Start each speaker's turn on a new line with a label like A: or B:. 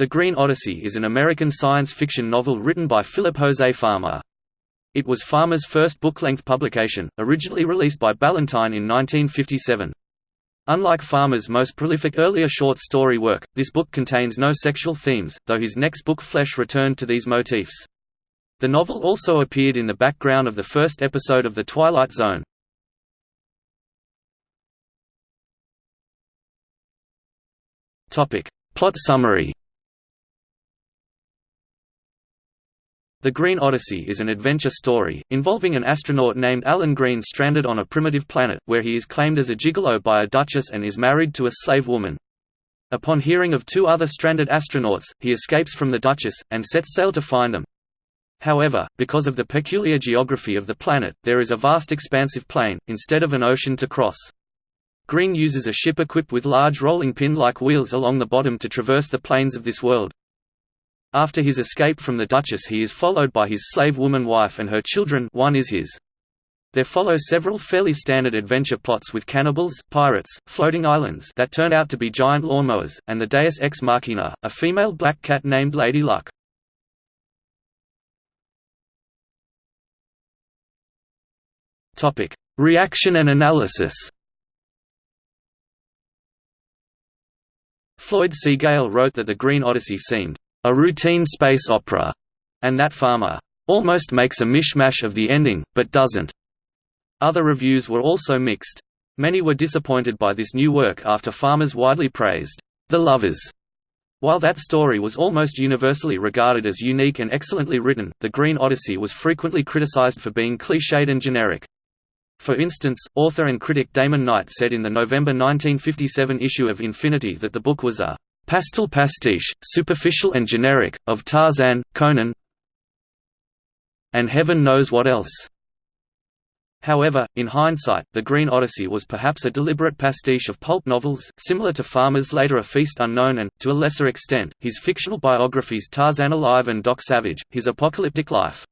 A: The Green Odyssey is an American science fiction novel written by Philip Jose Farmer. It was Farmer's first book-length publication, originally released by Ballantine in 1957. Unlike Farmer's most prolific earlier short story work, this book contains no sexual themes, though his next book Flesh returned to these motifs. The novel also appeared in the background of the first episode of The Twilight Zone. Plot summary The Green Odyssey is an adventure story, involving an astronaut named Alan Green stranded on a primitive planet, where he is claimed as a gigolo by a duchess and is married to a slave woman. Upon hearing of two other stranded astronauts, he escapes from the duchess, and sets sail to find them. However, because of the peculiar geography of the planet, there is a vast expansive plain, instead of an ocean to cross. Green uses a ship equipped with large rolling pin-like wheels along the bottom to traverse the plains of this world. After his escape from the Duchess he is followed by his slave woman wife and her children one is his. There follow several fairly standard adventure plots with cannibals, pirates, floating islands that turn out to be giant lawnmowers, and the Deus Ex Machina, a female black cat named Lady Luck. Reaction and analysis Floyd C. Gale wrote that The Green Odyssey seemed a routine space opera, and that Farmer almost makes a mishmash of the ending, but doesn't. Other reviews were also mixed. Many were disappointed by this new work after Farmer's widely praised The Lovers. While that story was almost universally regarded as unique and excellently written, The Green Odyssey was frequently criticized for being cliched and generic. For instance, author and critic Damon Knight said in the November 1957 issue of Infinity that the book was a pastel pastiche, superficial and generic, of Tarzan, Conan and heaven knows what else. However, in hindsight, The Green Odyssey was perhaps a deliberate pastiche of pulp novels, similar to Farmer's later A Feast Unknown and, to a lesser extent, his fictional biographies Tarzan Alive and Doc Savage, His Apocalyptic Life.